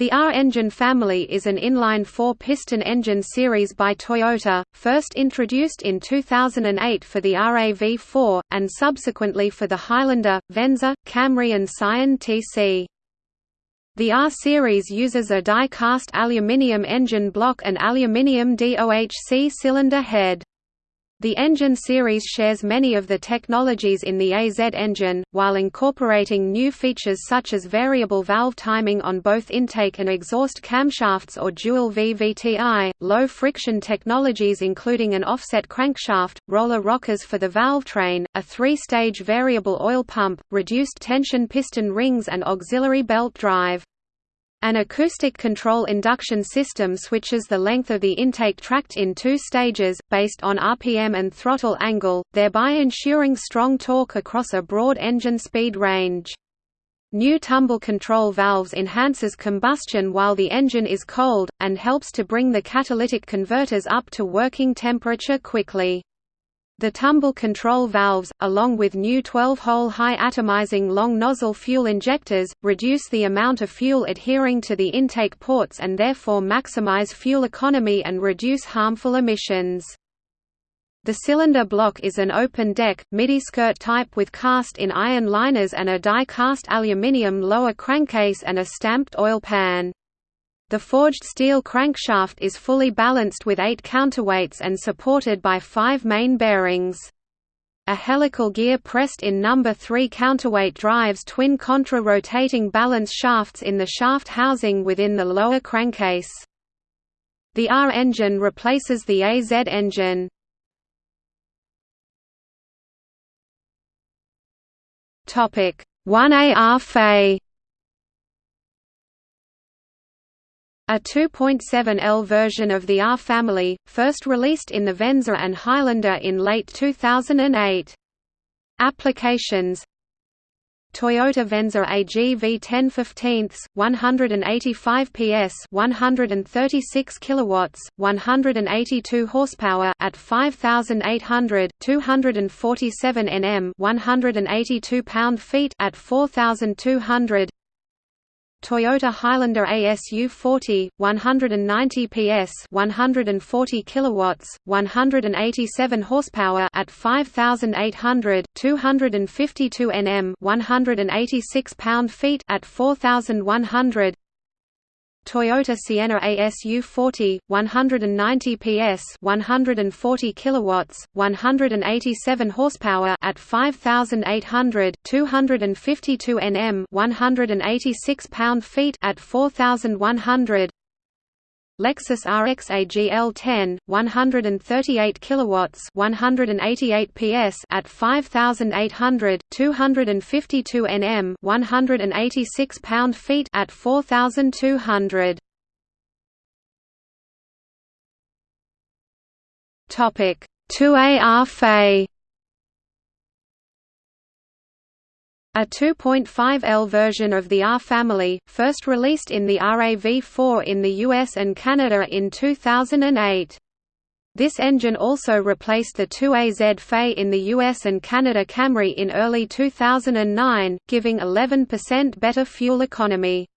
The R-engine family is an inline four-piston engine series by Toyota, first introduced in 2008 for the RAV4, and subsequently for the Highlander, Venza, Camry and Scion TC. The R-Series uses a die-cast aluminium engine block and aluminium DOHC cylinder head. The engine series shares many of the technologies in the AZ engine, while incorporating new features such as variable valve timing on both intake and exhaust camshafts or dual VVTi, low friction technologies including an offset crankshaft, roller rockers for the valve train, a three-stage variable oil pump, reduced tension piston rings and auxiliary belt drive. An acoustic control induction system switches the length of the intake tract in two stages, based on RPM and throttle angle, thereby ensuring strong torque across a broad engine speed range. New tumble control valves enhances combustion while the engine is cold, and helps to bring the catalytic converters up to working temperature quickly. The tumble control valves, along with new 12-hole high atomizing long nozzle fuel injectors, reduce the amount of fuel adhering to the intake ports and therefore maximize fuel economy and reduce harmful emissions. The cylinder block is an open-deck, midi-skirt type with cast-in-iron liners and a die-cast aluminium lower crankcase and a stamped oil pan. The forged steel crankshaft is fully balanced with eight counterweights and supported by five main bearings. A helical gear pressed in number 3 counterweight drives twin contra-rotating balance shafts in the shaft housing within the lower crankcase. The R engine replaces the AZ engine. Topic 1AR FE A 2.7L version of the R family, first released in the Venza and Highlander in late 2008. Applications Toyota Venza AG V10 15 185 PS 136 kilowatts 182 horsepower at 5800 247 Nm 182 pound-feet at 4200 Toyota Highlander ASU 40, 190 PS, 140 kilowatts, 187 horsepower at 5800, 252 Nm, 186 pound-feet at 4100. Toyota Sienna ASU 40, 190 PS, 140 kilowatts, 187 horsepower at 5800, 252 Nm, 186 pound-feet at 4100. Lexus RX AGL 10, 138 kilowatts, 188 PS at 5800, 252 Nm, 186 pound-feet at 4200. Topic 2AR FE A 2.5L version of the R family, first released in the RAV4 in the US and Canada in 2008. This engine also replaced the 2AZ FE in the US and Canada Camry in early 2009, giving 11% better fuel economy.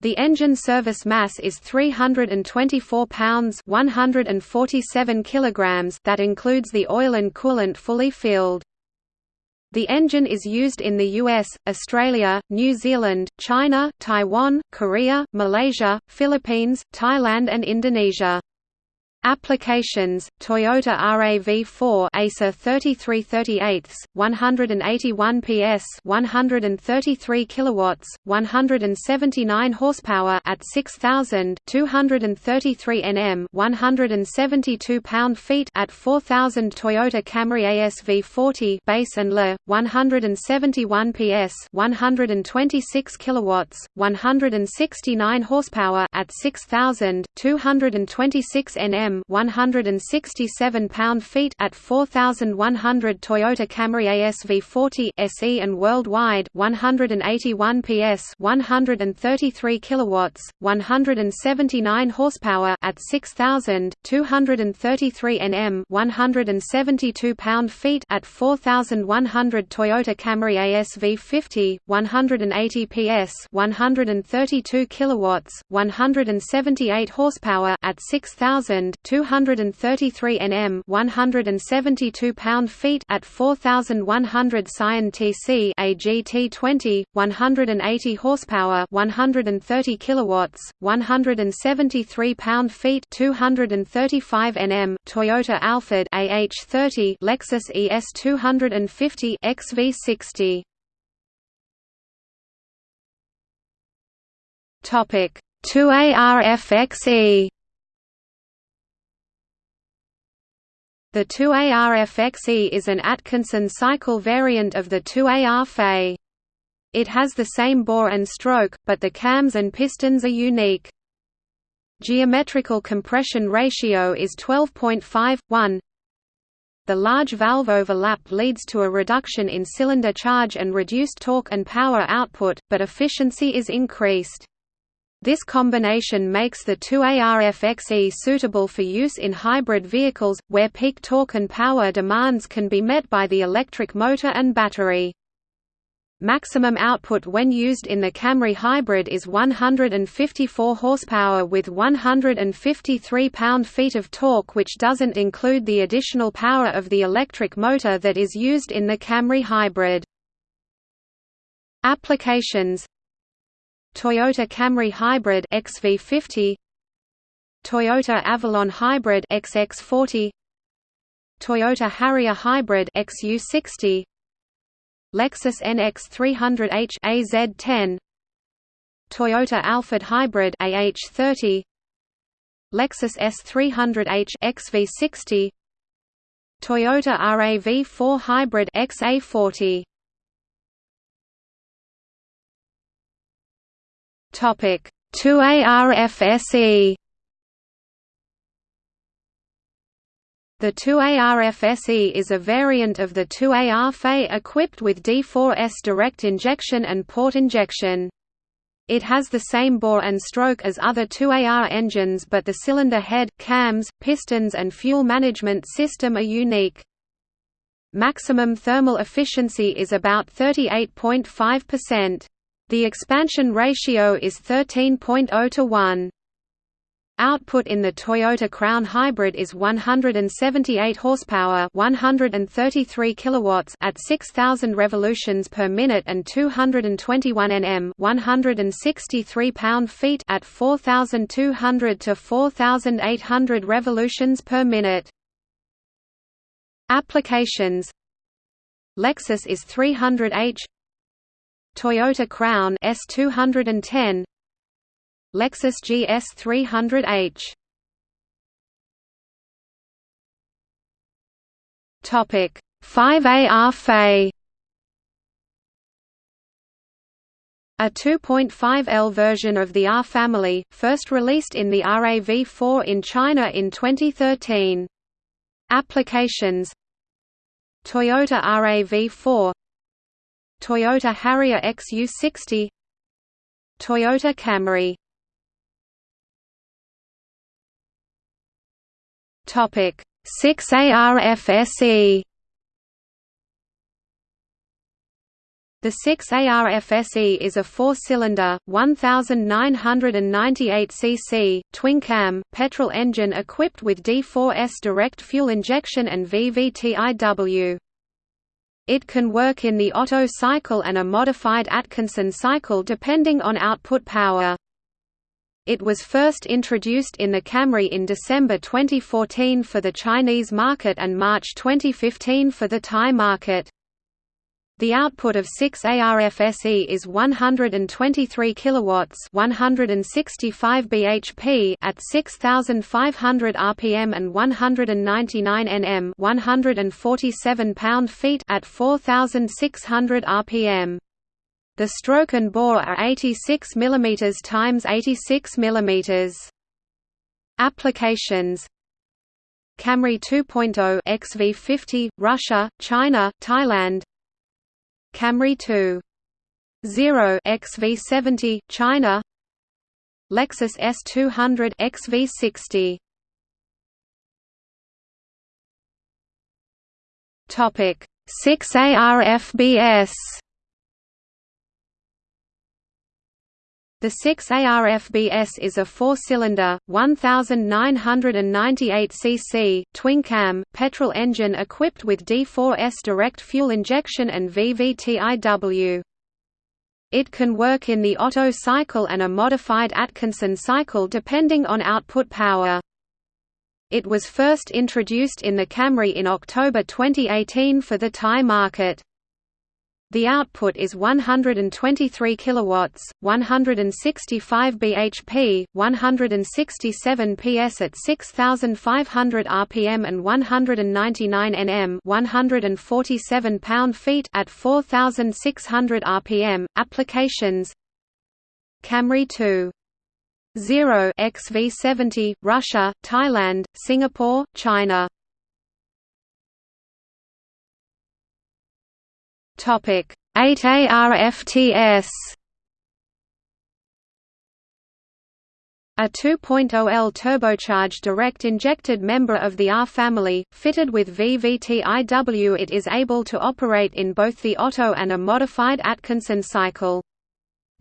The engine service mass is 324 pounds 147 kilograms that includes the oil and coolant fully filled. The engine is used in the US, Australia, New Zealand, China, Taiwan, Korea, Malaysia, Philippines, Thailand and Indonesia. Applications: Toyota RAV4 ASA 3338, 181 PS, 133 kilowatts, 179 horsepower at 6000, 233 Nm, 172 pound-feet at 4000 Toyota Camry ASV40 base and Le, 171 PS, 126 kilowatts, 169 horsepower at 6000, 226 Nm Nm 167 pound-feet at 4100 Toyota Camry ASV40 SE and worldwide 181 PS 133 kilowatts 179 horsepower at 6000 233 Nm 172 pound-feet at 4100 Toyota Camry ASV50 180 PS 132 kilowatts 178 horsepower at 6000 233 Nm 172 pound-feet at 4100 Scion TC AGT20 180 horsepower 130 kilowatts 173 pound-feet 235 Nm Toyota Alphard AH30 Lexus ES250 XV60 Topic 2ARFXE The 2ARFXE is an Atkinson cycle variant of the 2AR Fe. It has the same bore and stroke, but the cams and pistons are unique. Geometrical compression ratio is 12.5:1. The large valve overlap leads to a reduction in cylinder charge and reduced torque and power output, but efficiency is increased. This combination makes the 2ARFXE suitable for use in hybrid vehicles, where peak torque and power demands can be met by the electric motor and battery. Maximum output when used in the Camry Hybrid is 154 horsepower with 153 pound-feet of torque which doesn't include the additional power of the electric motor that is used in the Camry Hybrid. Applications Toyota Camry Hybrid XV50 Toyota Avalon Hybrid XX40 Toyota Harrier Hybrid XU60 Lexus NX300H AZ10 Toyota Alphard Hybrid AH30 Lexus ES300H XV60 Toyota RAV4 Hybrid XA40 Topic 2ARFSE The 2ARFSE is a variant of the 2AR Fe equipped with D4S direct injection and port injection. It has the same bore and stroke as other 2AR engines but the cylinder head, cams, pistons and fuel management system are unique. Maximum thermal efficiency is about 38.5%. The expansion ratio is 13.0 to 1. Output in the Toyota Crown Hybrid is 178 horsepower, 133 kilowatts at 6000 revolutions per minute and 221 Nm, 163 pound-feet at 4200 to 4800 revolutions per minute. Applications Lexus is 300h Toyota Crown S210 Lexus GS 300H Topic 5AR Fe A 2.5L version of the R family, first released in the RAV4 in China in 2013. Applications. Toyota RAV4 Toyota Harrier XU60 Toyota Camry Topic 6 ARFSE The 6 ARFSE is a four-cylinder, 1,998 cc, twin-cam, petrol engine equipped with D4S direct fuel injection and VVTIW. It can work in the Otto cycle and a modified Atkinson cycle depending on output power. It was first introduced in the Camry in December 2014 for the Chinese market and March 2015 for the Thai market. The output of 6 ARFSE is 123 kilowatts, 165 bhp at 6500 rpm and 199 Nm, 147 pound-feet at 4600 rpm. The stroke and bore are 86 mm x 86 mm. Applications Camry 2.0 XV50 Russia, China, Thailand Camry 2 0 XV70 China. Lexus ES200 XV60 Topic. 6 ARFBS The 6 ARFBS is a four-cylinder, 1,998 cc, twin-cam, petrol engine equipped with D4S direct fuel injection and VVTIW. It can work in the Otto cycle and a modified Atkinson cycle depending on output power. It was first introduced in the Camry in October 2018 for the Thai market. The output is 123 kilowatts, 165 bhp, 167 ps at 6500 rpm and 199 Nm, 147 pound-feet at 4600 rpm. Applications. Camry 2 0 XV70 Russia, Thailand, Singapore, China Topic 8 ARFTS A 2.0L turbocharged direct-injected member of the R family, fitted with VVTIW it is able to operate in both the Otto and a modified Atkinson cycle.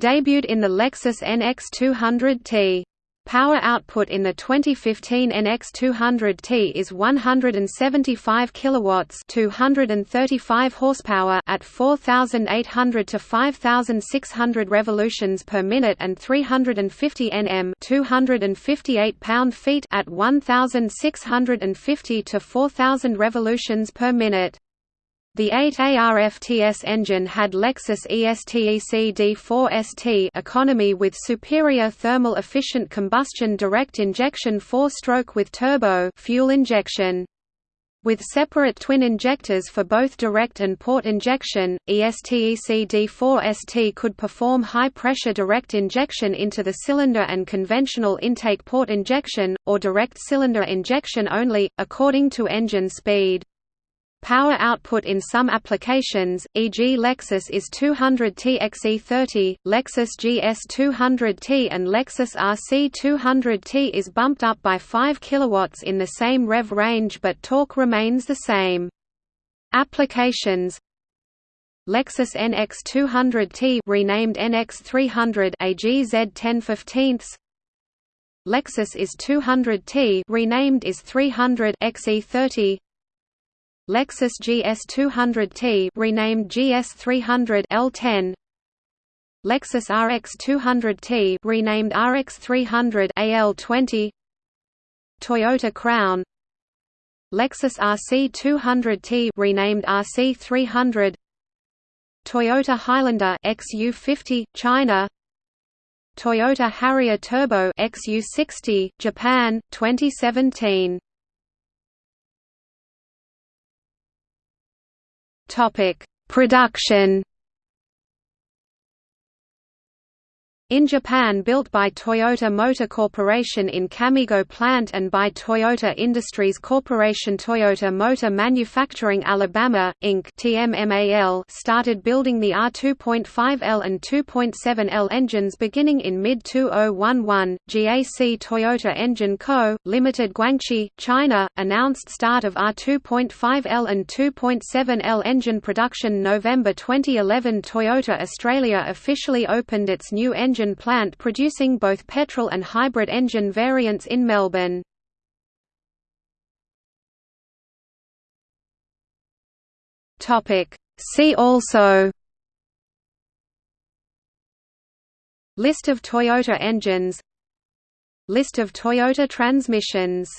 Debuted in the Lexus NX200T. Power output in the 2015 NX200T is 175 kilowatts, 235 horsepower at 4800 to 5600 revolutions per minute and 350 Nm, 258 pound-feet at 1650 to 4000 revolutions per minute. The 8ARFTS engine had Lexus ESTEC D4ST economy with superior thermal efficient combustion direct injection four-stroke with turbo fuel injection. With separate twin injectors for both direct and port injection, ESTEC D4ST could perform high-pressure direct injection into the cylinder and conventional intake port injection, or direct cylinder injection only, according to engine speed. Power output in some applications, e.g. Lexus is 200T XE30, Lexus GS 200T and Lexus RC 200T is bumped up by 5 kW in the same rev range but torque remains the same. Applications Lexus NX 200T renamed NX 300 AGZ 1015 Lexus is 200T renamed is 300 XE30 Lexus GS200T renamed GS300 L10 Lexus RX200T renamed RX300 AL20 Toyota Crown. Lexus RC200T renamed RC300 Toyota Highlander XU50 China. Toyota Harrier Turbo XU60 Japan 2017 Topic: Production In Japan built by Toyota Motor Corporation in Kamigo Plant and by Toyota Industries Corporation Toyota Motor Manufacturing Alabama, Inc. Started building the R2.5L and 2.7L engines beginning in mid-2011. GAC Toyota Engine Co., Limited Guangxi, China, announced start of R2.5L and 2.7L engine production November 2011 Toyota Australia officially opened its new engine engine plant producing both petrol and hybrid engine variants in Melbourne. See also List of Toyota engines List of Toyota transmissions